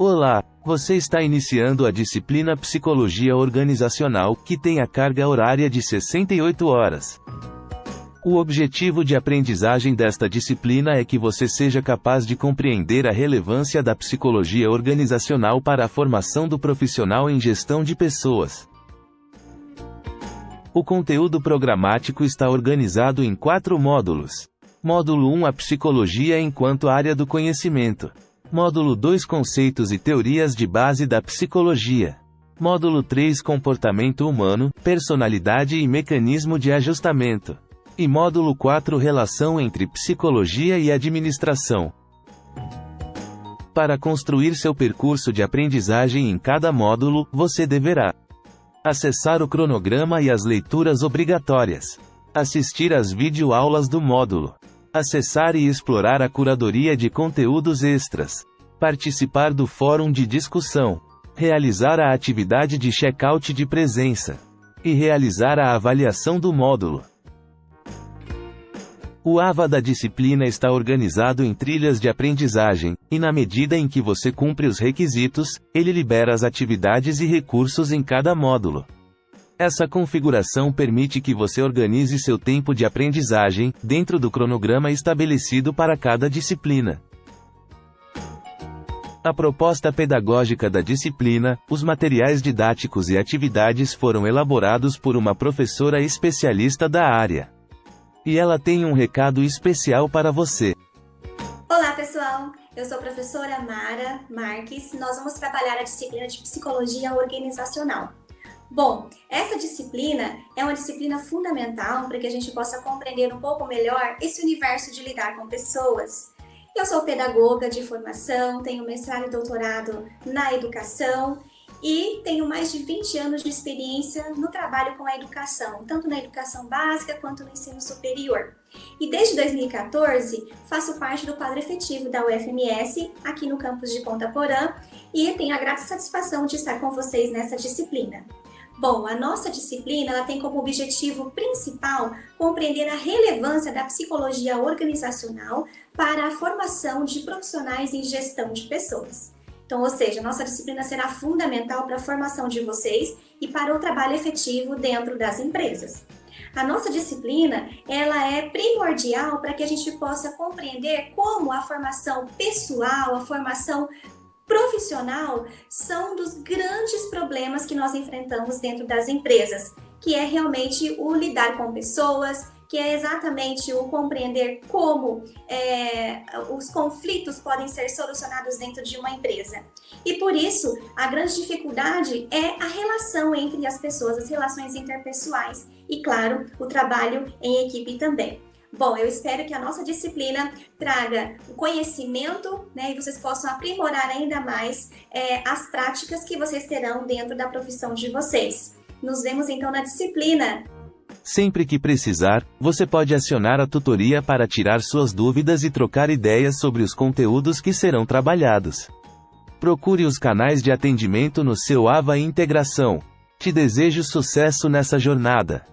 Olá, você está iniciando a disciplina Psicologia Organizacional, que tem a carga horária de 68 horas. O objetivo de aprendizagem desta disciplina é que você seja capaz de compreender a relevância da psicologia organizacional para a formação do profissional em gestão de pessoas. O conteúdo programático está organizado em quatro módulos. Módulo 1 A Psicologia enquanto área do conhecimento. Módulo 2 Conceitos e teorias de base da psicologia. Módulo 3 Comportamento humano, personalidade e mecanismo de ajustamento. E módulo 4 Relação entre psicologia e administração. Para construir seu percurso de aprendizagem em cada módulo, você deverá acessar o cronograma e as leituras obrigatórias, assistir às videoaulas do módulo, acessar e explorar a curadoria de conteúdos extras, participar do fórum de discussão, realizar a atividade de check-out de presença e realizar a avaliação do módulo. O AVA da disciplina está organizado em trilhas de aprendizagem, e na medida em que você cumpre os requisitos, ele libera as atividades e recursos em cada módulo. Essa configuração permite que você organize seu tempo de aprendizagem, dentro do cronograma estabelecido para cada disciplina. A proposta pedagógica da disciplina, os materiais didáticos e atividades foram elaborados por uma professora especialista da área. E ela tem um recado especial para você. Olá pessoal, eu sou a professora Mara Marques. Nós vamos trabalhar a disciplina de Psicologia Organizacional. Bom, essa disciplina é uma disciplina fundamental para que a gente possa compreender um pouco melhor esse universo de lidar com pessoas. Eu sou pedagoga de formação, tenho mestrado e doutorado na educação e tenho mais de 20 anos de experiência no trabalho com a educação, tanto na educação básica quanto no ensino superior. E desde 2014 faço parte do quadro efetivo da UFMS aqui no campus de Ponta Porã e tenho a grata satisfação de estar com vocês nessa disciplina. Bom, a nossa disciplina ela tem como objetivo principal compreender a relevância da psicologia organizacional para a formação de profissionais em gestão de pessoas. Então, ou seja, a nossa disciplina será fundamental para a formação de vocês e para o trabalho efetivo dentro das empresas. A nossa disciplina, ela é primordial para que a gente possa compreender como a formação pessoal, a formação profissional são dos grandes problemas que nós enfrentamos dentro das empresas, que é realmente o lidar com pessoas, que é exatamente o compreender como é, os conflitos podem ser solucionados dentro de uma empresa. E por isso, a grande dificuldade é a relação entre as pessoas, as relações interpessoais e, claro, o trabalho em equipe também. Bom, eu espero que a nossa disciplina traga o conhecimento né, e vocês possam aprimorar ainda mais é, as práticas que vocês terão dentro da profissão de vocês. Nos vemos então na disciplina. Sempre que precisar, você pode acionar a tutoria para tirar suas dúvidas e trocar ideias sobre os conteúdos que serão trabalhados. Procure os canais de atendimento no seu AVA Integração. Te desejo sucesso nessa jornada.